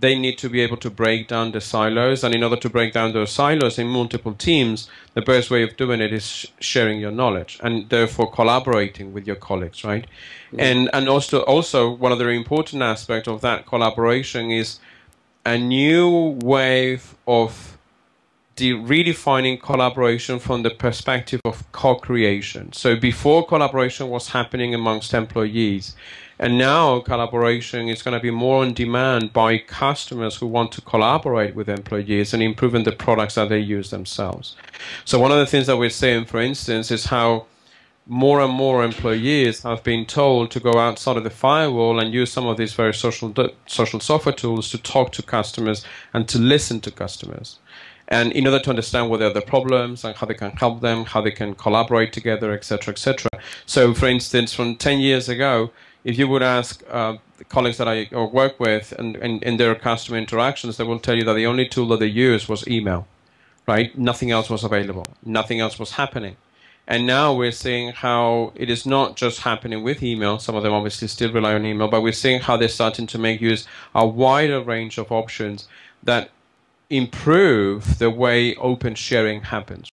they need to be able to break down the silos. And in order to break down those silos in multiple teams, the best way of doing it is sh- sharing your knowledge and therefore collaborating with your colleagues, right? Mm-hmm. And and also also one of the important aspects of that collaboration is a new wave of de- redefining collaboration from the perspective of co-creation. So before collaboration was happening amongst employees, and now collaboration is going to be more on demand by customers who want to collaborate with employees and improving the products that they use themselves. So one of the things that we're seeing, for instance, is how more and more employees have been told to go outside of the firewall and use some of these very social social software tools to talk to customers and to listen to customers. And in order to understand what are the problems and how they can help them, how they can collaborate together, etc., etc. So, for instance, from 10 years ago, if you would ask uh, colleagues that I work with and in their customer interactions, they will tell you that the only tool that they use was email, right? Nothing else was available. Nothing else was happening. And now we're seeing how it is not just happening with email. Some of them obviously still rely on email, but we're seeing how they're starting to make use a wider range of options that improve the way open sharing happens.